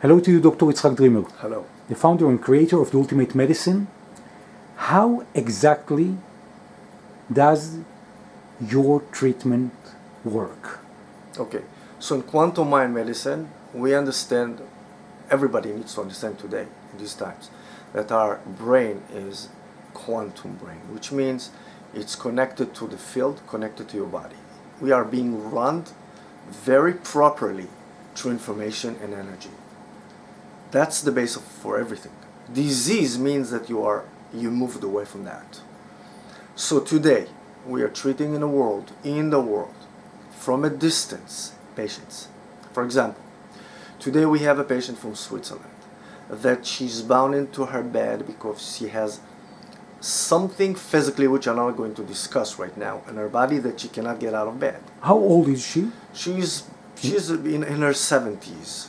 Hello to you, Dr. Itzhak Dreamer, Hello. the founder and creator of the Ultimate Medicine. How exactly does your treatment work? Okay. So in quantum mind medicine, we understand, everybody needs to understand today, in these times, that our brain is quantum brain, which means it's connected to the field, connected to your body. We are being run very properly through information and energy. That's the base of, for everything. Disease means that you are you moved away from that. So today we are treating in the world, in the world, from a distance, patients. For example, today we have a patient from Switzerland that she's bound into her bed because she has something physically which I'm not going to discuss right now in her body that she cannot get out of bed. How old is she? She's she's in, in her 70s.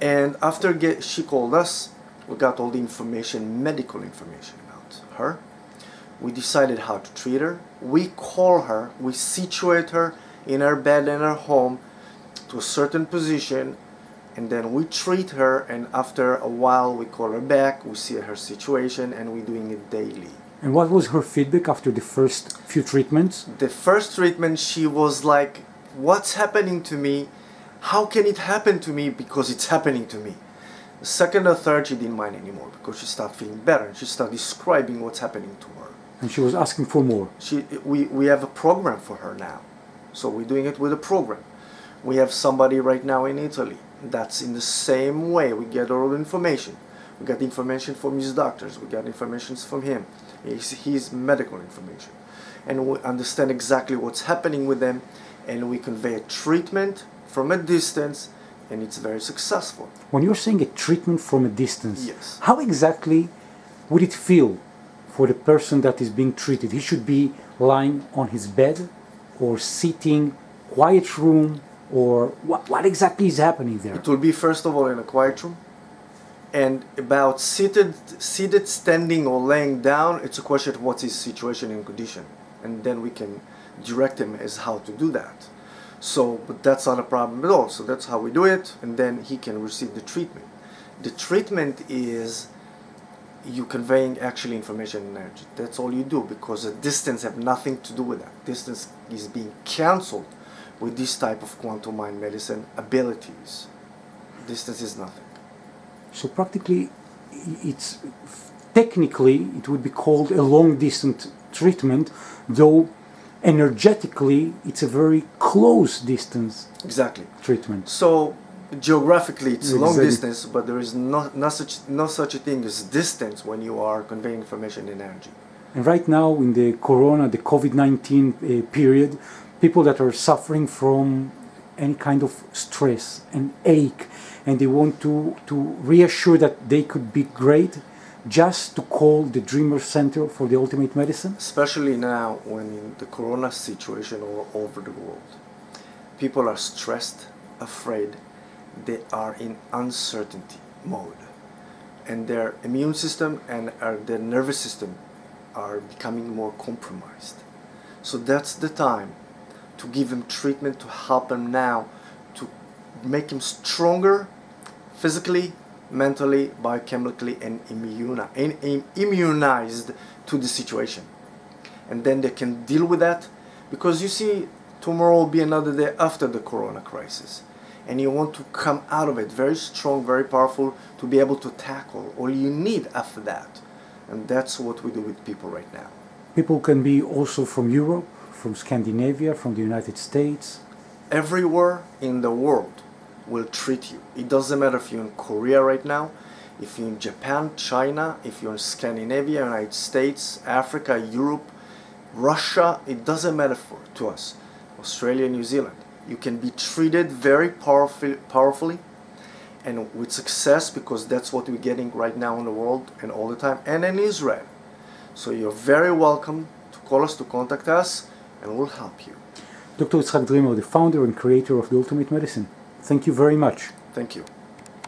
And after get, she called us, we got all the information, medical information about her. We decided how to treat her. We call her, we situate her in her bed in her home to a certain position and then we treat her and after a while we call her back, we see her situation and we're doing it daily. And what was her feedback after the first few treatments? The first treatment she was like, what's happening to me? How can it happen to me because it's happening to me? The second or third she didn't mind anymore because she started feeling better and she started describing what's happening to her. And she was asking for more. She, we, we have a program for her now. So we're doing it with a program. We have somebody right now in Italy that's in the same way. We get all the information. We got information from his doctors. We got information from him. His, his medical information. And we understand exactly what's happening with them and we convey a treatment from a distance and it's very successful. When you're saying a treatment from a distance, Yes. how exactly would it feel for the person that is being treated? He should be lying on his bed or sitting, quiet room, or what, what exactly is happening there? It will be first of all in a quiet room, and about seated, seated, standing, or laying down. It's a question of what's his situation and condition, and then we can direct him as how to do that. So, but that's not a problem at all. So that's how we do it, and then he can receive the treatment. The treatment is you conveying actually information and energy. That's all you do because the distance have nothing to do with that. Distance is being cancelled with this type of quantum mind medicine abilities. Distance is nothing. So practically, it's technically it would be called a long distance treatment, though energetically it's a very close distance Exactly. treatment. So geographically it's a long distance, but there is no, no such no such a thing as distance when you are conveying information and energy. And right now, in the corona, the COVID 19 uh, period, people that are suffering from any kind of stress and ache, and they want to, to reassure that they could be great, just to call the Dreamer Center for the Ultimate Medicine. especially now when in the corona situation all over the world. People are stressed afraid. They are in uncertainty mode. And their immune system and uh, their nervous system are becoming more compromised. So that's the time to give them treatment to help them now to make them stronger physically, mentally, biochemically, and, immunized to the situation. And then they can deal with that because you see, tomorrow will be another day after the corona crisis. And you want to come out of it very strong, very powerful to be able to tackle all you need after that. And that's what we do with people right now. People can be also from Europe, from Scandinavia, from the United States. everywhere in the world will treat you. It doesn't matter if you're in Korea right now, if you're in Japan, China, if you're in Scandinavia, United States, Africa, Europe, Russia, it doesn't matter for, to us. Australia, New Zealand. You can be treated very powerful, powerfully and with success because that's what we're getting right now in the world and all the time and in Israel. So you're very welcome to call us, to contact us, and we'll help you. Dr. Itzhak Dreamer, the founder and creator of the Ultimate Medicine. Thank you very much. Thank you.